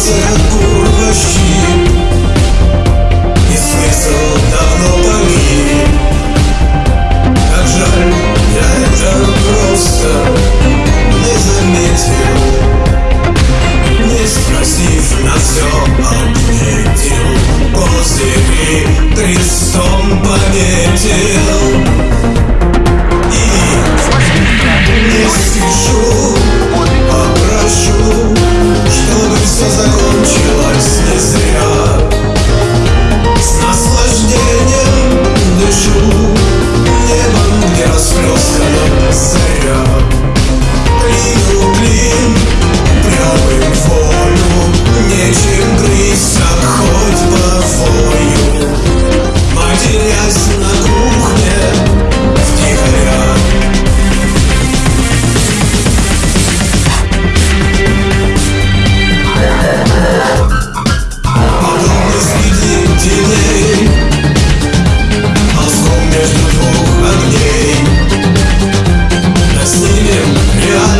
глазах гор вожди И смысл давно погиб Как жаль, я это просто не заметил. Не спросив на все ответил После крестом пометил.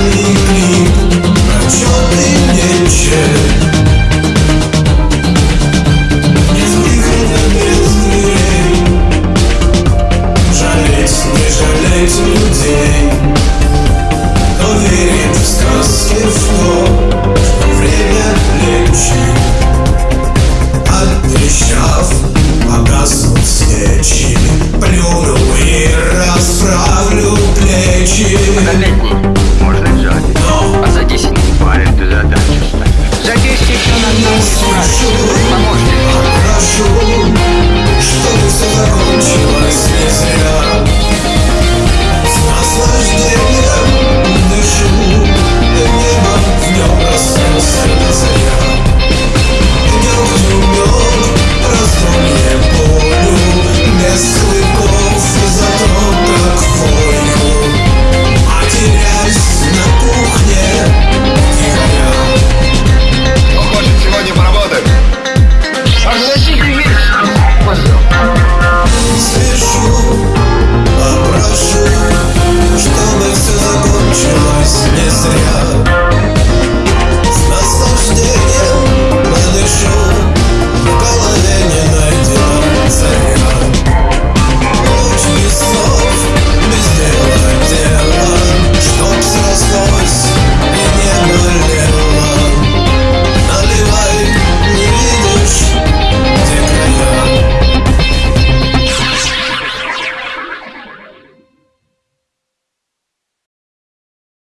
You.